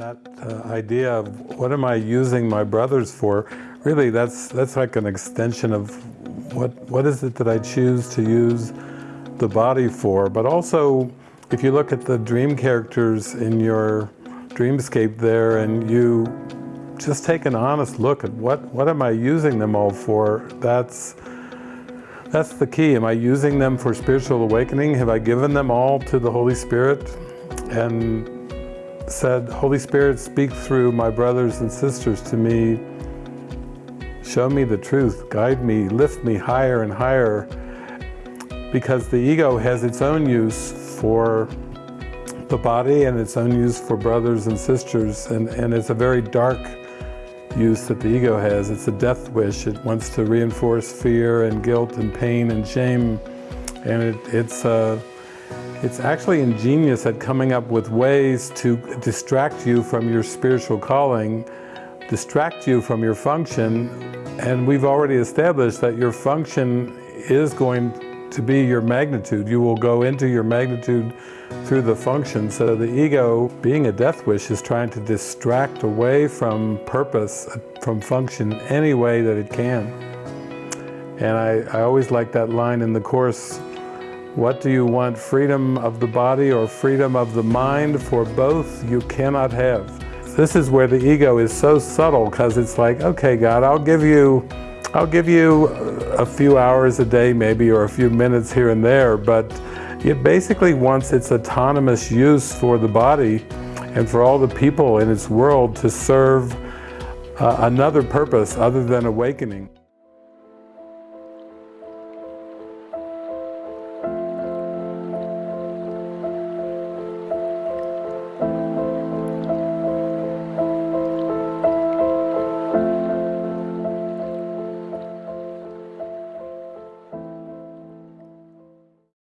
that uh, idea of what am I using my brothers for, really that's, that's like an extension of what, what is it that I choose to use the body for. But also, if you look at the dream characters in your dreamscape there and you just take an honest look at what, what am I using them all for, that's, that's the key. Am I using them for spiritual awakening? Have I given them all to the Holy Spirit? And said, Holy Spirit, speak through my brothers and sisters to me. Show me the truth, guide me, lift me higher and higher. Because the ego has its own use for the body and its own use for brothers and sisters. And, and it's a very dark use that the ego has. It's a death wish. It wants to reinforce fear and guilt and pain and shame. And it, it's uh, it's actually ingenious at coming up with ways to distract you from your spiritual calling, distract you from your function, and we've already established that your function is going to be your magnitude. You will go into your magnitude through the function. So the ego, being a death wish, is trying to distract away from purpose, from function, any way that it can. And I, I always like that line in the Course, what do you want, freedom of the body or freedom of the mind? For both you cannot have. This is where the ego is so subtle because it's like, okay, God, I'll give you, I'll give you a few hours a day maybe or a few minutes here and there, but it basically wants its autonomous use for the body and for all the people in its world to serve uh, another purpose other than awakening.